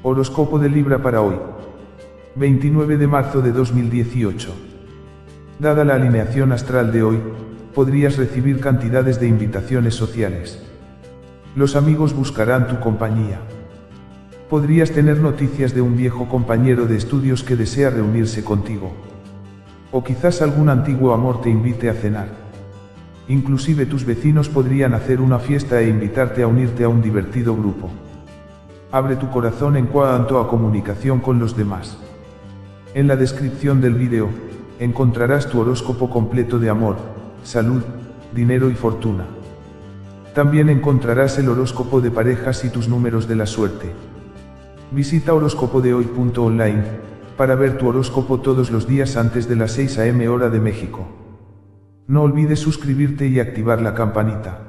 Horóscopo de Libra para hoy. 29 de marzo de 2018. Dada la alineación astral de hoy, podrías recibir cantidades de invitaciones sociales. Los amigos buscarán tu compañía. Podrías tener noticias de un viejo compañero de estudios que desea reunirse contigo. O quizás algún antiguo amor te invite a cenar. Inclusive tus vecinos podrían hacer una fiesta e invitarte a unirte a un divertido grupo. Abre tu corazón en cuanto a comunicación con los demás. En la descripción del vídeo, encontrarás tu horóscopo completo de amor, salud, dinero y fortuna. También encontrarás el horóscopo de parejas y tus números de la suerte. Visita horóscopodehoy.online para ver tu horóscopo todos los días antes de las 6 am hora de México. No olvides suscribirte y activar la campanita.